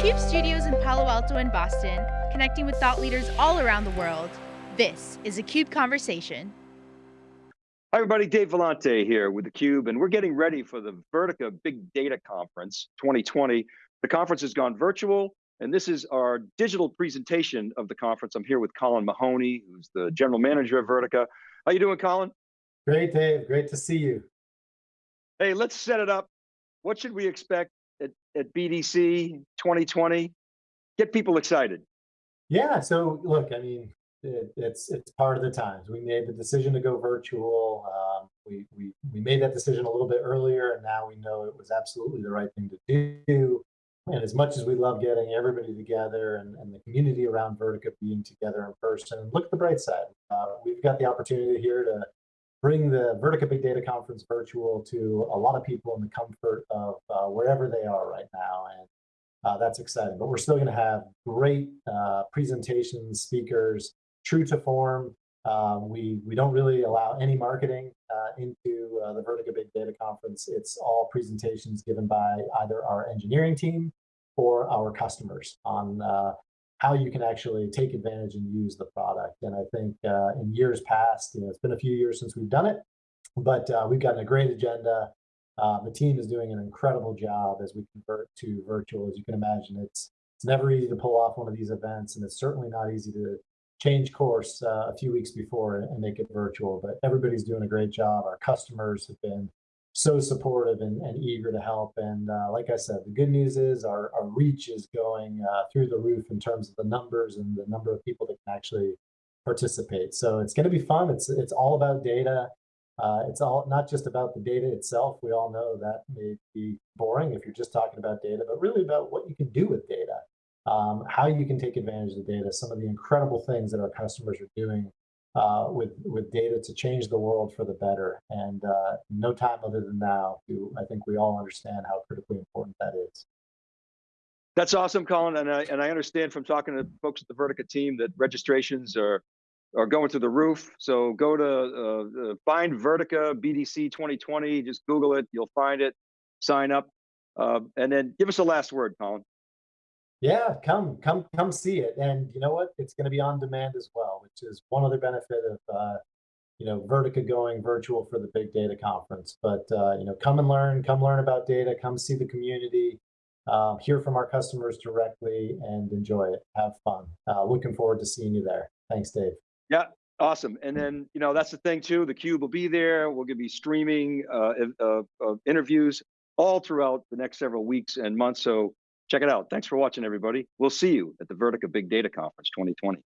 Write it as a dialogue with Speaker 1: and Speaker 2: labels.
Speaker 1: CUBE studios in Palo Alto and Boston, connecting with thought leaders all around the world. This is a CUBE Conversation.
Speaker 2: Hi everybody, Dave Vellante here with theCUBE, and we're getting ready for the Vertica Big Data Conference 2020. The conference has gone virtual, and this is our digital presentation of the conference. I'm here with Colin Mahoney, who's the general manager of Vertica. How you doing, Colin?
Speaker 3: Great, Dave, great to see you.
Speaker 2: Hey, let's set it up. What should we expect at, at BDC 2020? Get people excited.
Speaker 3: Yeah, so look, I mean, it, it's it's part of the times. We made the decision to go virtual. Um, we, we, we made that decision a little bit earlier, and now we know it was absolutely the right thing to do. And as much as we love getting everybody together and, and the community around Vertica being together in person, look at the bright side. Uh, we've got the opportunity here to bring the Vertica Big Data Conference virtual to a lot of people in the comfort of uh, wherever they are right now. And uh, that's exciting. But we're still going to have great uh, presentations, speakers, true to form. Um, we, we don't really allow any marketing uh, into uh, the Vertica Big Data Conference. It's all presentations given by either our engineering team or our customers on uh, how you can actually take advantage and use the product. And I think uh, in years past, you know, it's been a few years since we've done it, but uh, we've gotten a great agenda. Uh, the team is doing an incredible job as we convert to virtual. As you can imagine, it's it's never easy to pull off one of these events, and it's certainly not easy to change course uh, a few weeks before and make it virtual. But everybody's doing a great job. Our customers have been so supportive and, and eager to help. And uh, like I said, the good news is our, our reach is going uh, through the roof in terms of the numbers and the number of people that can actually participate. So it's going to be fun. It's it's all about data. Uh, it's all not just about the data itself. We all know that may be boring if you're just talking about data, but really about what you can do with data, um, how you can take advantage of the data, some of the incredible things that our customers are doing uh, with with data to change the world for the better. And uh, no time other than now, to, I think we all understand how critically important that is.
Speaker 2: That's awesome, Colin. And I, and I understand from talking to folks at the Vertica team that registrations are are going to the roof. So go to uh, uh find Vertica BDC 2020. Just Google it. You'll find it. Sign up, uh, and then give us a last word, Colin.
Speaker 3: Yeah, come, come, come see it. And you know what? It's going to be on demand as well, is one other benefit of, uh, you know, Vertica going virtual for the big data conference. But, uh, you know, come and learn, come learn about data, come see the community, um, hear from our customers directly and enjoy it. Have fun. Uh, looking forward to seeing you there. Thanks, Dave.
Speaker 2: Yeah, awesome. And then, you know, that's the thing too, the cube will be there. We're going to be streaming uh, uh, uh, interviews all throughout the next several weeks and months. So check it out. Thanks for watching, everybody. We'll see you at the Vertica Big Data Conference 2020.